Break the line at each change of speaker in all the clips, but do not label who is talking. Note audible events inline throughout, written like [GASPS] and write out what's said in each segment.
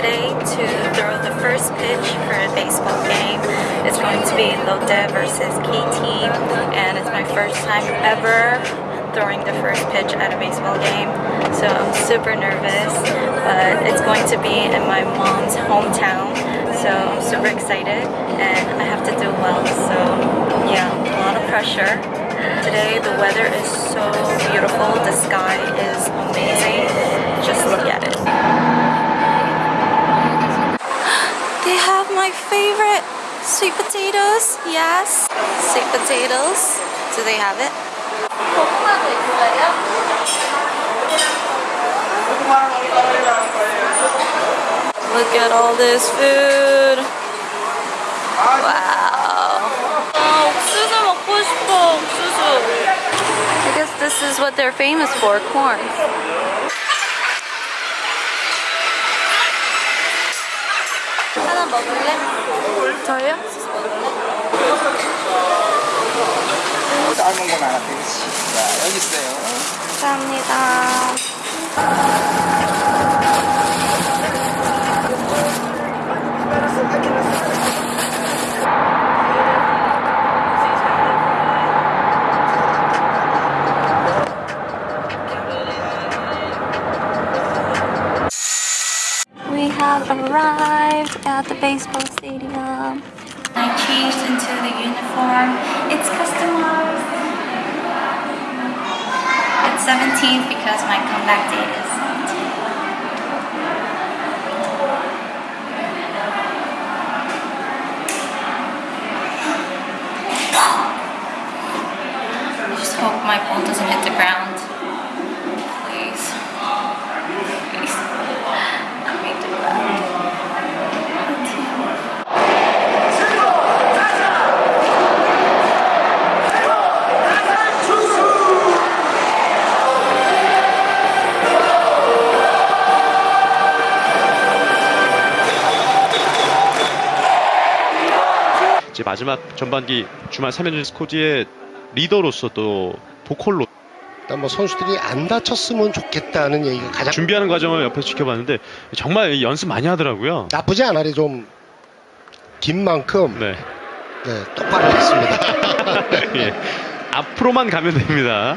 Today to throw the first pitch for a baseball game. It's going to be Lotte versus KT and it's my first time ever throwing the first pitch at a baseball game. So I'm super nervous, but it's going to be in my mom's hometown. So I'm super excited and I have to do well. So yeah, a lot of pressure. Today the weather is so beautiful. The sky is amazing. They have my favorite sweet potatoes. Yes, sweet potatoes. Do they have it? Look at all this food. Wow. 아, 옥수수 먹고 싶어, 옥수수. I guess this is what they're famous for, corn. 먹을래? 저요?
삶은 건. 자, 여기 있어요.
감사합니다. Baseball stadium. I changed into the uniform. It's customized. It's 17th because my comeback date is 17th. [GASPS] I just hope my ball doesn't hit the ground.
이제 마지막 전반기 주말 3연전 스코지의 리더로서 또 보컬로
일단 뭐 선수들이 안 다쳤으면 좋겠다는 얘기가 가장
준비하는 과정을 옆에서 지켜봤는데 정말 연습 많이 하더라고요.
나쁘지 않아요. 좀긴 만큼
네.
네, 똑바로 했습니다. [LAUGHS]
예. 앞으로만 가면 됩니다.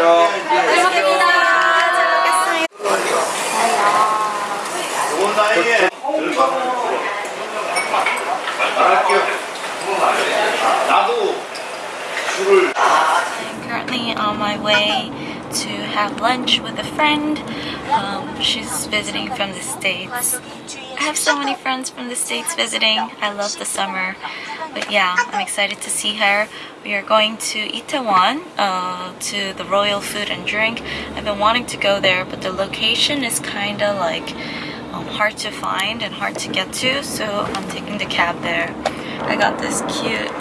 We came to eat foodie. It's been so long since I've had.
맛있게 드세요.
감사합니다. 잘
나도 술을
I'm currently on my way to have lunch with a friend. Um, she's visiting from the States. I have so many friends from the States visiting. I love the summer. But yeah, I'm excited to see her. We are going to Itaewon, uh, to the Royal Food and Drink. I've been wanting to go there, but the location is kind of like um, hard to find and hard to get to, so I'm taking the cab there. I got this cute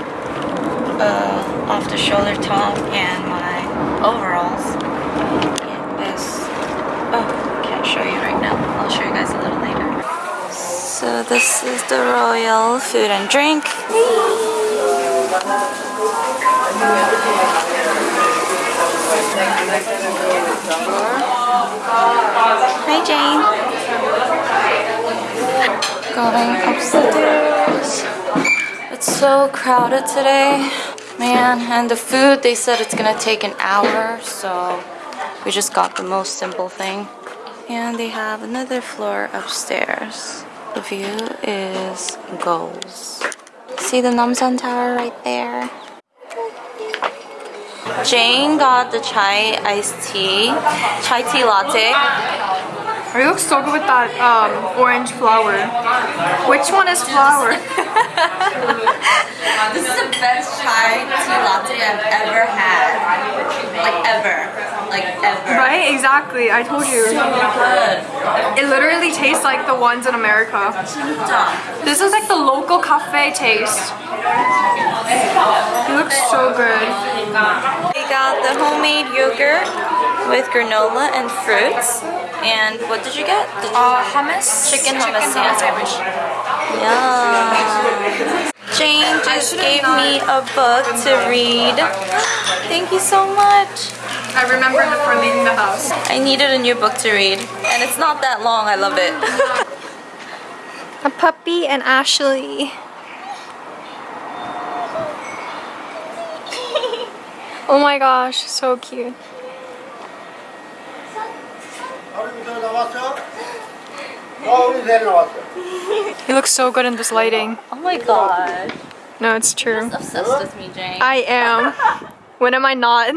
uh, off the shoulder top and my overalls. Show you right now. I'll show you guys a little later. So this is the Royal Food and Drink. Hi Jane. Going upstairs. It's so crowded today, man. And the food, they said it's gonna take an hour, so we just got the most simple thing. And they have another floor upstairs. The view is goals. See the Namsan Tower right there? Jane got the chai iced tea, chai tea latte.
It looks so good with that um, orange flower. Which one is flower? [LAUGHS]
This is the best chai tea latte I've ever had. Like ever. Like ever.
right? Exactly. I told you.
So good.
It literally tastes like the ones in America. This is like the local cafe taste. It looks so good.
We got the homemade yogurt with granola and fruits. And what did you get? Did you
Uh, hummus?
Chicken hummus, yeah.
sandwich.
Yum. Jane just gave me a book to read. [GASPS] Thank you so much.
I remember before leaving the house.
I needed a new book to read, and it's not that long. I love it. [LAUGHS]
A puppy and Ashley. oh my gosh, so cute. He looks so good in this lighting.
Oh my god.
No, it's true.
Obsessed with me, Jane.
I am. [LAUGHS] When am I not?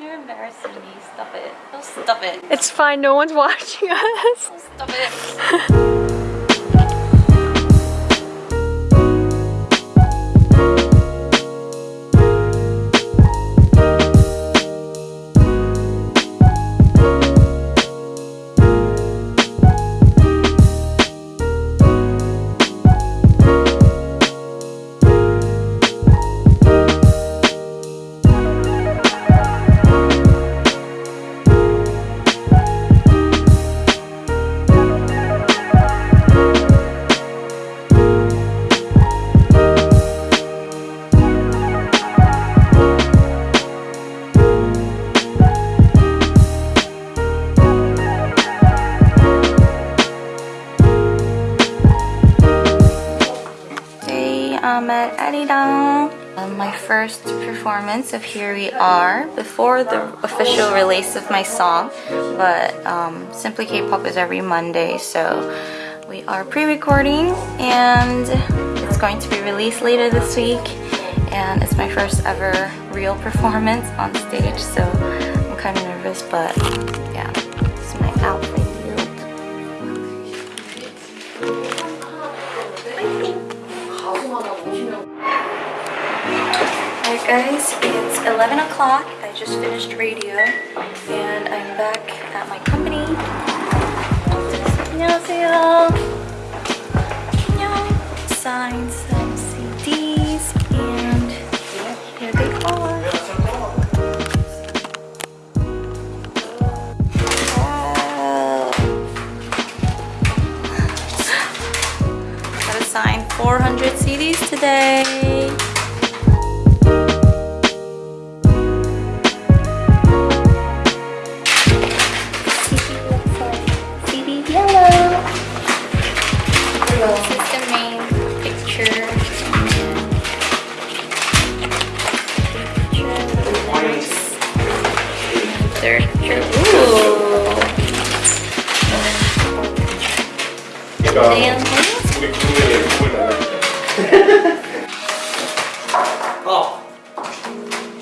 You're embarrassing me. Stop it. Don't stop it.
It's fine, no one's [LAUGHS] watching us.
Stop it. [LAUGHS] first performance of Here We Are before the official release of my song. But um, Simply K-pop is every Monday, so we are pre-recording and it's going to be released later this week. And it's my first ever real performance on stage, so I'm kind of nervous, but yeah, it's my outfit. guys, it's 11 o'clock. I just finished radio and I'm back at my company. 안녕하세요. 안녕. Signed some CDs and here they are. Wow. Gotta sign 400 CDs today.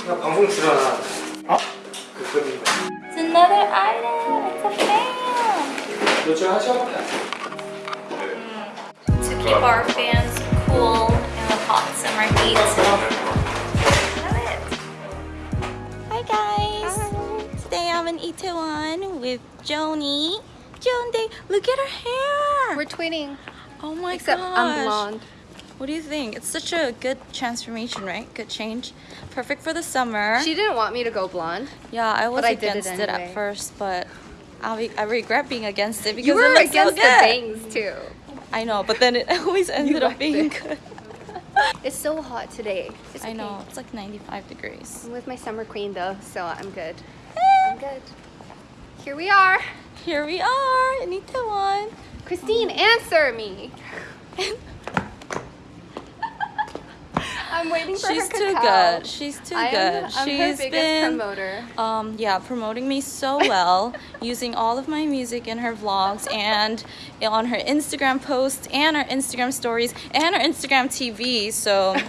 나 방송 출연하. 어? 그 그림.
It's another item. It's a fan.
요즘 하셔야
to keep our fans cool in the hot summer heat. Love it. Hi guys. Today I'm in Itaewon with Joni. Joni, look at her hair.
We're twinning,
oh my
except
gosh.
I'm blonde.
What do you think? It's such a good transformation, right? Good change. Perfect for the summer.
She didn't want me to go blonde.
yeah, I was
I did it
against it, at first, but I, I regret being against it because
You were
it looks so
against the bangs too.
I know, but then it [LAUGHS] always ended up being
it.
good.
It's so hot today. It's
I
okay.
know, it's like 95 degrees.
I'm with my summer queen though, so I'm good. Eh. I'm good. Here we are.
Here we are in Itaewon.
Christine, answer me. [LAUGHS] I'm waiting for
She's
her
too
cacao.
good. She's too
I
good.
am, I'm
She's
her biggest
been
promoter.
um yeah, promoting me so well, [LAUGHS] using all of my music in her vlogs and on her Instagram posts and her Instagram stories and her Instagram TV. So [LAUGHS]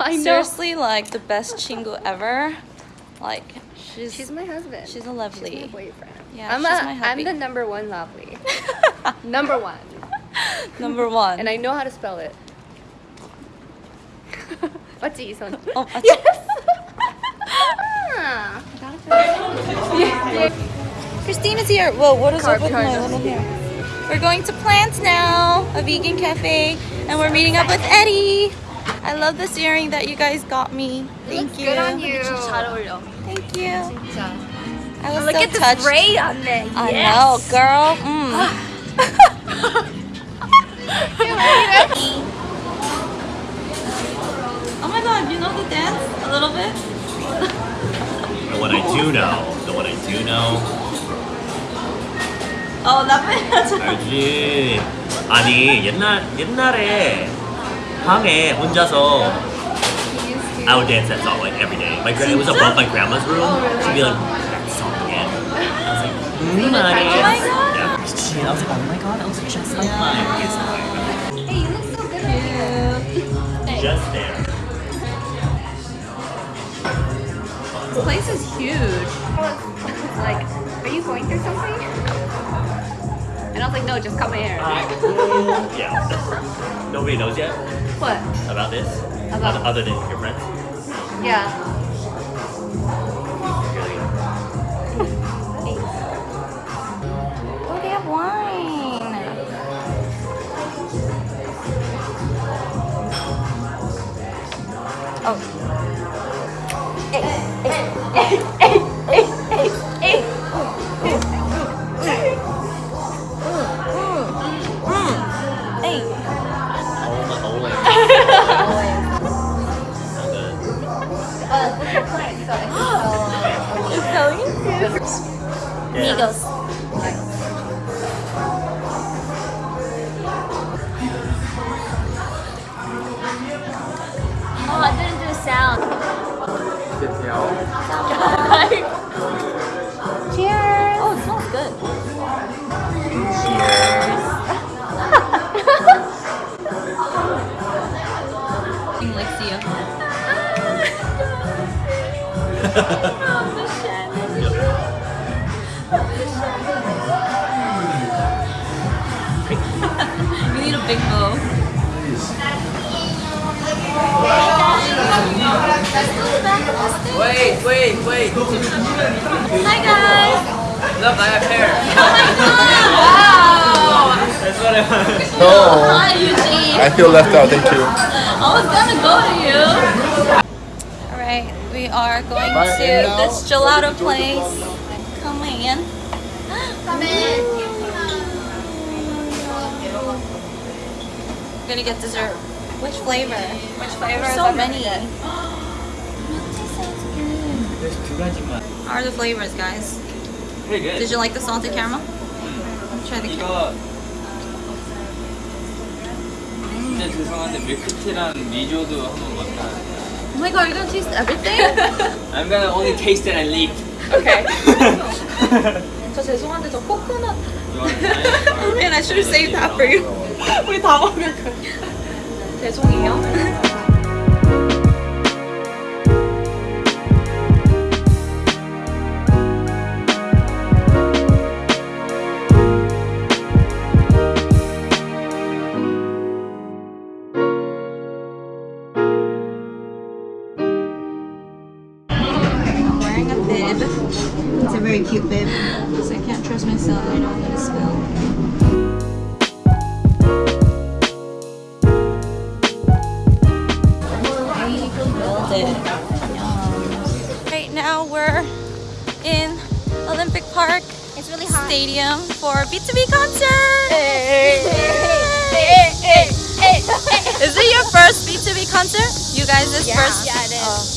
I know.
seriously like the best chingu ever. Like she's
She's my husband.
she's a lovely.
She's my boyfriend.
Yeah,
I'm,
she's
a,
my
I'm the number one lovely. [LAUGHS] number one.
number one.
And I know how to spell it. What's Ison?
oh, that's-
Yes. Ah, I got it.
Christina's here. Whoa, what is
Car
up with my little hair? We're going to Plant now, a vegan cafe, and we're meeting up with Eddie. I love this earring that you guys got me. Thank you.
good on you.
Thank you. I was
Look
so
at the
touched.
braid on there.
I know, girl. Mm. [LAUGHS] [LAUGHS] dance a little bit?
The one I do know, the one I do know.
어, 나쁘지
알지. 아니 옛날 옛날에 방에 혼자서 I would dance that song like every day. My gra- it was above my grandma's room. She'd be like, that song again. I was like, mm, honey.
Oh my God.
Yeah. She, I was like, oh my god, that looks just like mine. Yes,
Hey, you look so good.
just there.
This place is huge.
like, are you going through something? And I was like, no, just come here. [LAUGHS]
Yeah. Nobody knows yet
What?
about this,
About-
other, other than your friends.
Yeah. [LAUGHS]
Oh, they have wine. Oh. Big bow.
Wait, wait, wait.
Hi guys.
Look, I have hair. [LAUGHS] Oh wow. That's what I want.
No,
Hi Eugene.
I feel left out. Thank you.
I was gonna go to you. Alright, we are going
Bye,
to this gelato place. Come in.
Come in.
We're gonna get dessert. Which flavor?
Which flavor?
so many.
There's 두 가지만.
How are the flavors, guys?
Pretty good.
Did you like the salted caramel? Try the caramel.
이거 진짜 죄송한데 밀크티랑 리조도 한번 맡아.
Oh my god, you're gonna taste everything? [LAUGHS]
I'm gonna only taste it and leave.
Okay. 저 죄송한데 저 코코넛.
Oh man, I should have saved that for you.
우리 다 먹을 거야. 죄송해요.
Wearing a bib. It's a very cute bib. Because I can't trust myself. I know I'm gonna spill. Build it. Yum. Right now we're in Olympic Park
It's really hot.
Stadium for BTOB concert. Is it your first BTOB concert? You guys this
Yeah.
first?
Yeah, it is.
Oh.